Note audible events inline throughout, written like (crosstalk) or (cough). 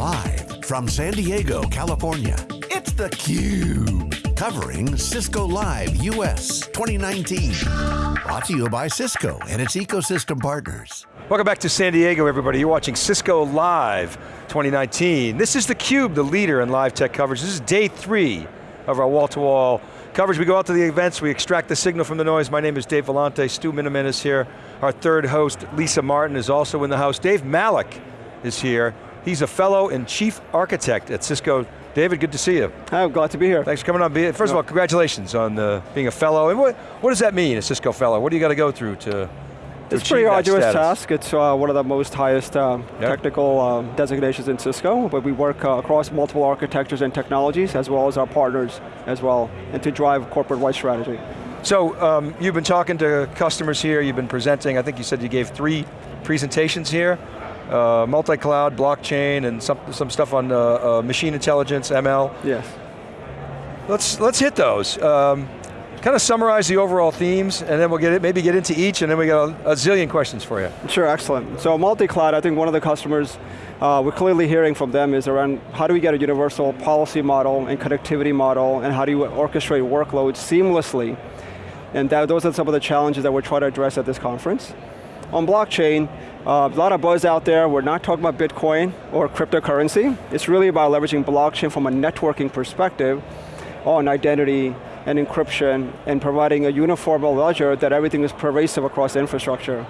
Live from San Diego, California, it's theCUBE. Covering Cisco Live US 2019. Brought to you by Cisco and its ecosystem partners. Welcome back to San Diego, everybody. You're watching Cisco Live 2019. This is theCUBE, the leader in live tech coverage. This is day three of our wall-to-wall -wall coverage. We go out to the events, we extract the signal from the noise. My name is Dave Vellante, Stu Miniman is here. Our third host, Lisa Martin, is also in the house. Dave Malik is here. He's a fellow and chief architect at Cisco. David, good to see you. I'm glad to be here. Thanks for coming on. First of all, congratulations on uh, being a fellow. And what, what does that mean, a Cisco fellow? What do you got to go through to it's a pretty arduous status. task. It's uh, one of the most highest um, yep. technical um, designations in Cisco, but we work uh, across multiple architectures and technologies, as well as our partners as well, and to drive corporate-wide strategy. So, um, you've been talking to customers here, you've been presenting, I think you said you gave three presentations here uh, multi-cloud, blockchain, and some, some stuff on uh, uh, machine intelligence, ML. Yes. Let's, let's hit those. Um, kind of summarize the overall themes, and then we'll get it, maybe get into each, and then we got a, a zillion questions for you. Sure, excellent. So multi-cloud, I think one of the customers uh, we're clearly hearing from them is around how do we get a universal policy model and connectivity model, and how do you orchestrate workloads seamlessly? And that, those are some of the challenges that we're trying to address at this conference. On blockchain, uh, a lot of buzz out there, we're not talking about Bitcoin or cryptocurrency. It's really about leveraging blockchain from a networking perspective on identity and encryption and providing a uniform ledger that everything is pervasive across infrastructure.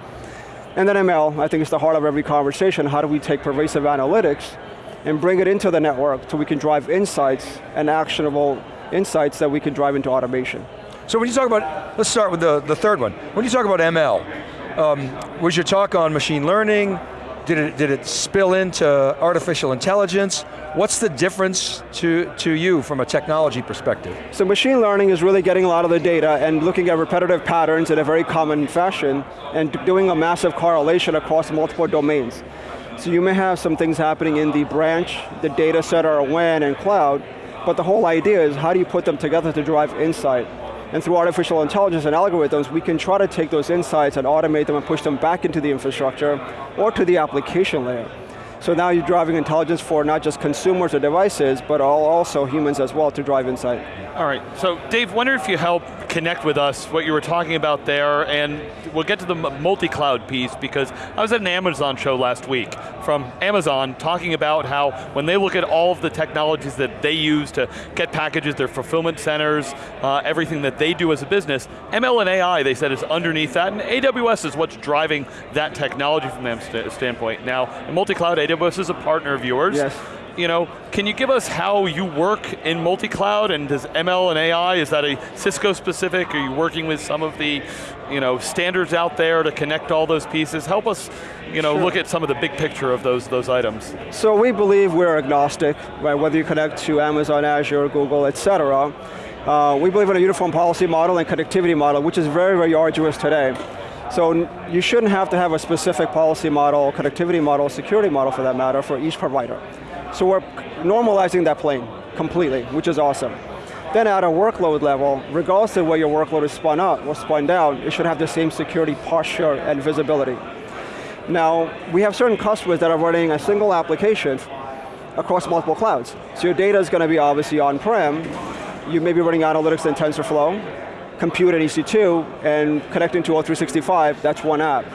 And then ML, I think is the heart of every conversation. How do we take pervasive analytics and bring it into the network so we can drive insights and actionable insights that we can drive into automation. So when you talk about, let's start with the, the third one. When you talk about ML, um, was your talk on machine learning? Did it, did it spill into artificial intelligence? What's the difference to, to you from a technology perspective? So machine learning is really getting a lot of the data and looking at repetitive patterns in a very common fashion and doing a massive correlation across multiple domains. So you may have some things happening in the branch, the data center, WAN, and cloud, but the whole idea is how do you put them together to drive insight? And through artificial intelligence and algorithms, we can try to take those insights and automate them and push them back into the infrastructure or to the application layer. So now you're driving intelligence for not just consumers or devices, but also humans as well to drive insight. All right, so Dave, wonder if you help connect with us what you were talking about there, and we'll get to the multi-cloud piece because I was at an Amazon show last week from Amazon talking about how when they look at all of the technologies that they use to get packages, their fulfillment centers, uh, everything that they do as a business, ML and AI, they said, is underneath that, and AWS is what's driving that technology from them st standpoint. Now, multi-cloud, AWS is a partner of yours. Yes you know, can you give us how you work in multi-cloud and does ML and AI, is that a Cisco specific? Are you working with some of the you know, standards out there to connect all those pieces? Help us you know, sure. look at some of the big picture of those, those items. So we believe we're agnostic, right? Whether you connect to Amazon, Azure, Google, et cetera. Uh, we believe in a uniform policy model and connectivity model, which is very, very arduous today. So you shouldn't have to have a specific policy model, connectivity model, security model for that matter, for each provider. So we're normalizing that plane completely, which is awesome. Then at a workload level, regardless of where your workload is spun up or spun down, it should have the same security posture and visibility. Now, we have certain customers that are running a single application across multiple clouds. So your data is going to be obviously on-prem, you may be running analytics in TensorFlow, compute in EC2, and connecting to O365, that's one app.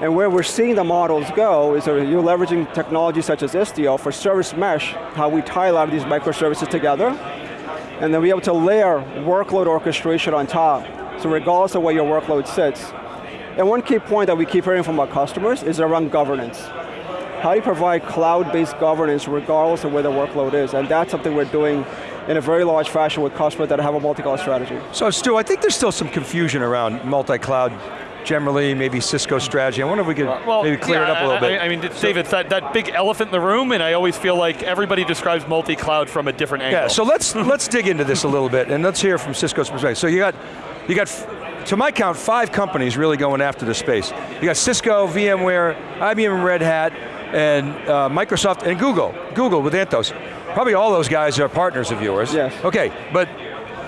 And where we're seeing the models go is you're leveraging technology such as Istio for service mesh, how we tie a lot of these microservices together, and then be able to layer workload orchestration on top, so regardless of where your workload sits. And one key point that we keep hearing from our customers is around governance. How do you provide cloud-based governance regardless of where the workload is? And that's something we're doing in a very large fashion with customers that have a multi-cloud strategy. So Stu, I think there's still some confusion around multi-cloud generally, maybe Cisco strategy. I wonder if we could well, maybe clear yeah, it up a little bit. I, I mean, David, that, that big elephant in the room, and I always feel like everybody describes multi-cloud from a different angle. Yeah, so let's, (laughs) let's dig into this a little bit, and let's hear from Cisco's perspective. So you got, you got, to my count, five companies really going after the space. You got Cisco, VMware, IBM Red Hat, and uh, Microsoft, and Google. Google with Anthos. Probably all those guys are partners of yours. Yes. Okay, but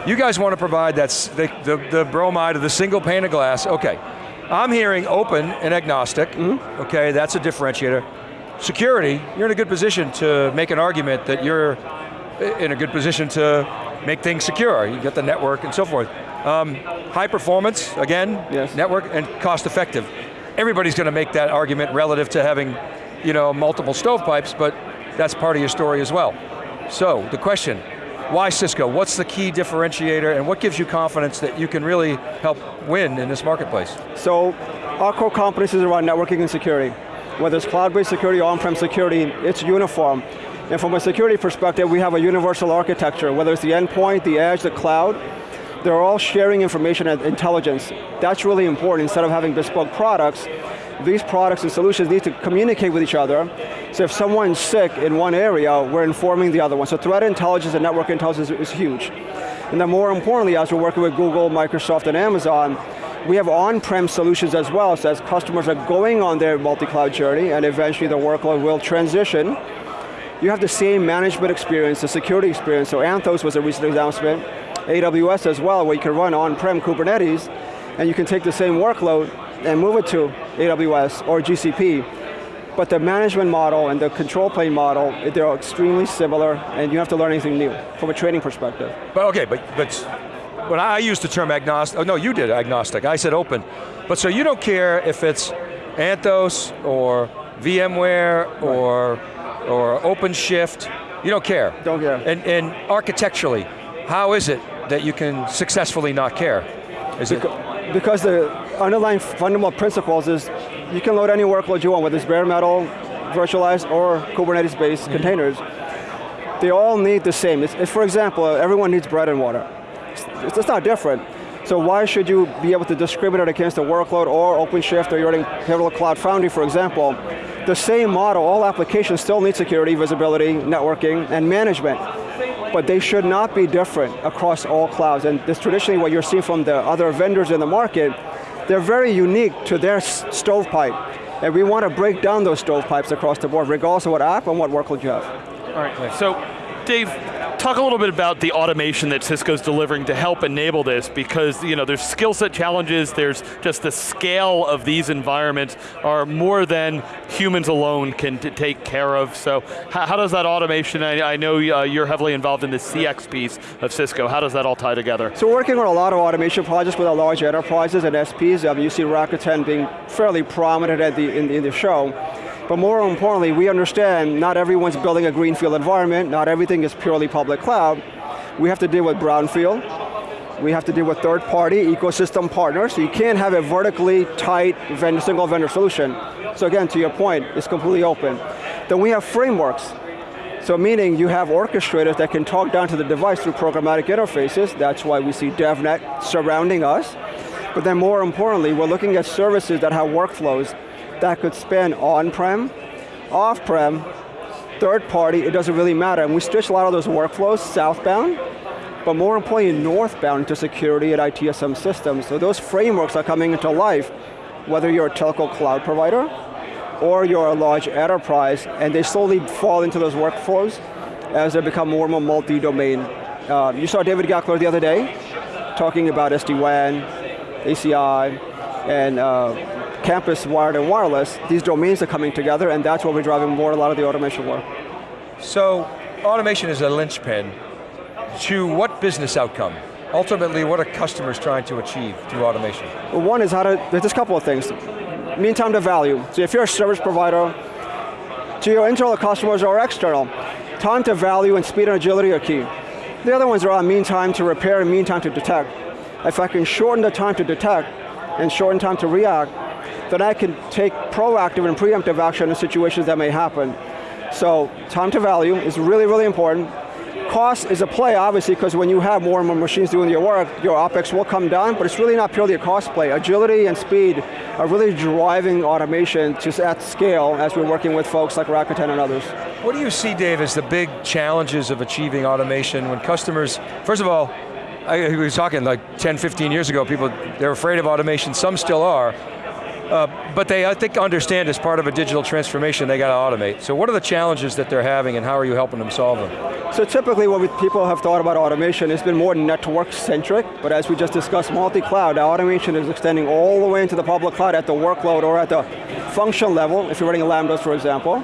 you guys want to provide that, the, the, the bromide of the single pane of glass, okay. I'm hearing open and agnostic, mm -hmm. okay, that's a differentiator. security, you're in a good position to make an argument that you're in a good position to make things secure. You get the network and so forth. Um, high performance, again, yes. network, and cost effective. Everybody's going to make that argument relative to having you know, multiple stovepipes, but that's part of your story as well. So, the question, why Cisco? What's the key differentiator and what gives you confidence that you can really help win in this marketplace? So, our core competencies around networking and security. Whether it's cloud-based security or on-prem security, it's uniform. And from a security perspective, we have a universal architecture, whether it's the endpoint, the edge, the cloud, they're all sharing information and intelligence. That's really important instead of having bespoke products, these products and solutions need to communicate with each other. So if someone's sick in one area, we're informing the other one. So threat intelligence and network intelligence is huge. And then more importantly, as we're working with Google, Microsoft, and Amazon, we have on-prem solutions as well, so as customers are going on their multi-cloud journey, and eventually the workload will transition, you have the same management experience, the security experience, so Anthos was a recent announcement, AWS as well, where you can run on-prem Kubernetes, and you can take the same workload and move it to AWS or GCP. But the management model and the control plane model, they're extremely similar and you have to learn anything new from a training perspective. But okay, but, but when I used the term agnostic, oh no, you did agnostic, I said open. But so you don't care if it's Anthos or VMware right. or, or OpenShift, you don't care? Don't care. And, and architecturally, how is it that you can successfully not care? Is because, it? because the underlying fundamental principles is you can load any workload you want, whether it's bare metal, virtualized, or Kubernetes-based mm -hmm. containers. They all need the same. It's, if, for example, everyone needs bread and water. It's, it's, not different. So why should you be able to discriminate against a workload or OpenShift or you're running Pivotal Cloud Foundry, for example? The same model, all applications still need security, visibility, networking, and management but they should not be different across all clouds. And this traditionally what you're seeing from the other vendors in the market, they're very unique to their stovepipe. And we want to break down those stovepipes across the board, regardless of what app and what workload you have. All right, so Dave, talk a little bit about the automation that Cisco's delivering to help enable this because you know, there's skill set challenges, there's just the scale of these environments are more than humans alone can take care of. So how, does that automation, I, I know uh, you're heavily involved in the CX piece of Cisco, how does that all tie together? So we're working on a lot of automation projects with our large enterprises and SPs. Um, you see Rakuten being fairly prominent the, in, in the show. But more importantly, we understand not everyone's building a greenfield environment, not everything is purely public cloud. We have to deal with brownfield, we have to deal with third party ecosystem partners, so you can't have a vertically tight vendor, single vendor solution. So again, to your point, it's completely open. Then we have frameworks. So meaning you have orchestrators that can talk down to the device through programmatic interfaces, that's why we see DevNet surrounding us. But then more importantly, we're looking at services that have workflows that could span on-prem, off-prem, third party, it doesn't really matter. And we stitch a lot of those workflows southbound, but more importantly northbound into security and ITSM systems. So those frameworks are coming into life, whether you're a telco cloud provider, or you're a large enterprise, and they slowly fall into those workflows as they become more and more multi-domain. Uh, you saw David Goeckeler the other day, talking about SD-WAN, ACI, and uh, campus wired and wireless, these domains are coming together and that's what we're driving more a lot of the automation work. So, automation is a linchpin to what business outcome? Ultimately, what are customers trying to achieve through automation? Well, one is how to, there's a couple of things. Mean time to value. So if you're a service provider, to your internal customers or external, time to value and speed and agility are key. The other ones are on mean time to repair and mean time to detect. If I can shorten the time to detect and shorten time to react, then I can take proactive and preemptive action in situations that may happen. So time to value is really, really important. Cost is a play, obviously, because when you have more and more machines doing your work, your OpEx will come down, but it's really not purely a cost play. Agility and speed are really driving automation just at scale as we're working with folks like Rakuten and others. What do you see, Dave, as the big challenges of achieving automation when customers, first of all, I, we were talking like 10, 15 years ago, people, they're afraid of automation, some still are, uh, but they, I think, understand as part of a digital transformation, they got to automate. So what are the challenges that they're having and how are you helping them solve them? So typically what people have thought about automation it's been more network-centric, but as we just discussed, multi-cloud, automation is extending all the way into the public cloud at the workload or at the function level, if you're running Lambdas, for example.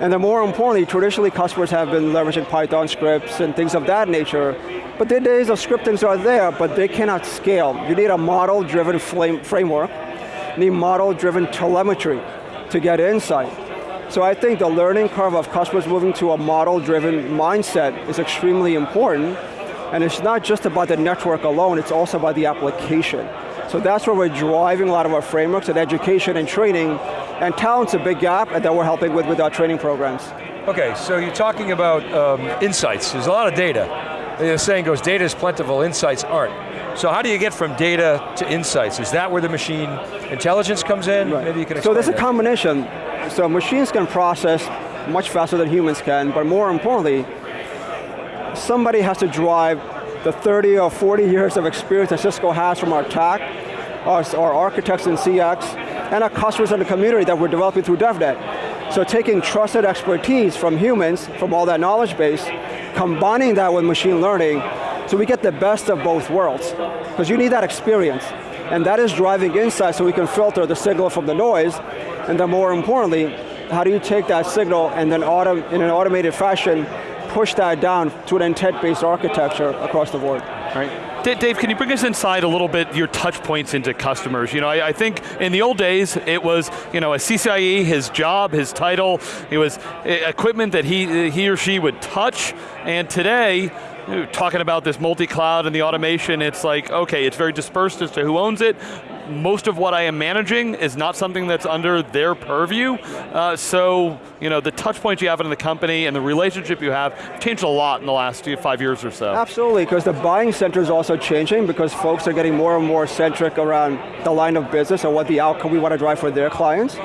And then more importantly, traditionally customers have been leveraging Python scripts and things of that nature, but the days of scriptings are there, but they cannot scale. You need a model-driven framework, need model-driven telemetry to get insight. So I think the learning curve of customers moving to a model-driven mindset is extremely important, and it's not just about the network alone, it's also about the application. So that's where we're driving a lot of our frameworks and education and training, and talent's a big gap that we're helping with with our training programs. Okay, so you're talking about um, insights. There's a lot of data. The saying goes, data is plentiful, insights aren't. So how do you get from data to insights? Is that where the machine intelligence comes in? Right. Maybe you can So there's a combination. So machines can process much faster than humans can, but more importantly, somebody has to drive the 30 or 40 years of experience that Cisco has from our TAC, our, our architects in CX, and our customers in the community that we're developing through DevNet. So taking trusted expertise from humans, from all that knowledge base, combining that with machine learning, so we get the best of both worlds. Because you need that experience. And that is driving insight so we can filter the signal from the noise, and then more importantly, how do you take that signal and then in an automated fashion push that down to an intent-based architecture across the board. Right. Dave, can you bring us inside a little bit your touch points into customers? You know, I, I, think in the old days, it was, you know, a CCIE, his job, his title, it was eh, equipment that he, he or she would touch, and today, talking about this multi-cloud and the automation, it's like, okay, it's very dispersed as to who owns it, most of what I am managing is not something that's under their purview. Uh, so, you know, the touch points you have in the company and the relationship you have changed a lot in the last five years or so. Absolutely, because the buying center is also changing because folks are getting more and more centric around the line of business and what the outcome we want to drive for their clients.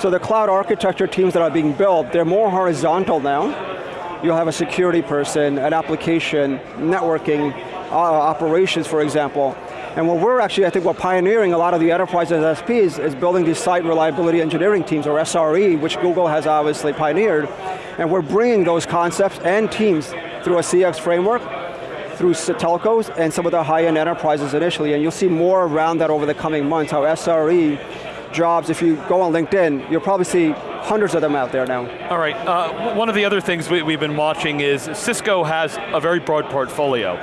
So the cloud architecture teams that are being built, they're more horizontal now. You'll have a security person, an application, networking, uh, operations, for example. And what we're actually, I think we're pioneering a lot of the enterprise SPs is building these site reliability engineering teams, or SRE, which Google has obviously pioneered. And we're bringing those concepts and teams through a CX framework, through telcos, and some of the high-end enterprises initially. And you'll see more around that over the coming months, how SRE jobs, if you go on LinkedIn, you'll probably see hundreds of them out there now. All right, uh, one of the other things we, we've been watching is Cisco has a very broad portfolio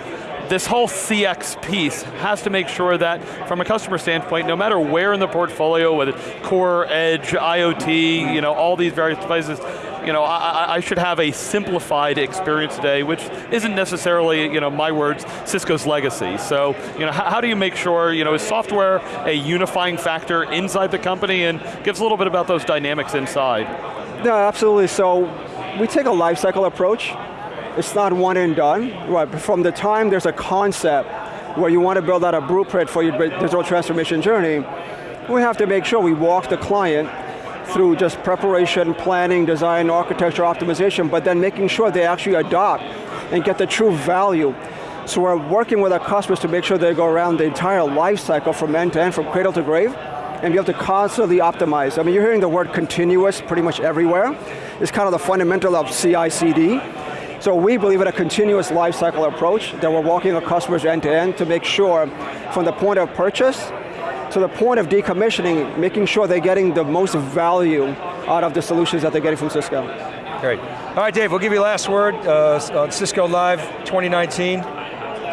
this whole CX piece has to make sure that, from a customer standpoint, no matter where in the portfolio, whether core, edge, IoT, you know, all these various devices, you know, I, I, should have a simplified experience today, which isn't necessarily, you know, my words, Cisco's legacy. So, you know, how, how, do you make sure, you know, is software a unifying factor inside the company and give us a little bit about those dynamics inside? No, absolutely, so we take a lifecycle approach it's not one and done, right? From the time there's a concept where you want to build out a blueprint for your digital transformation journey, we have to make sure we walk the client through just preparation, planning, design, architecture, optimization, but then making sure they actually adopt and get the true value. So we're working with our customers to make sure they go around the entire life cycle from end to end, from cradle to grave, and be able to constantly optimize. I mean, you're hearing the word continuous pretty much everywhere. It's kind of the fundamental of CI/CD. So we believe in a continuous lifecycle approach that we're walking our customers end to end to make sure from the point of purchase to the point of decommissioning, making sure they're getting the most value out of the solutions that they're getting from Cisco. Great. All right, Dave, we'll give you last word uh, on Cisco Live 2019.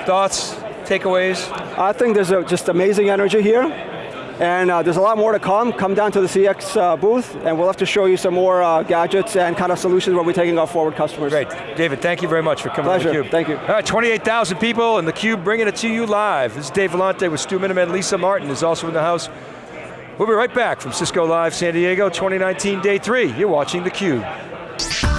Thoughts, takeaways? I think there's a, just amazing energy here. And uh, there's a lot more to come. Come down to the CX uh, booth, and we'll have to show you some more uh, gadgets and kind of solutions where we're taking our forward customers. Great. David, thank you very much for coming Pleasure. to theCUBE. thank you. All right, 28,000 people, and theCUBE bringing it to you live. This is Dave Vellante with Stu Miniman. Lisa Martin is also in the house. We'll be right back from Cisco Live San Diego 2019 Day 3. You're watching theCUBE.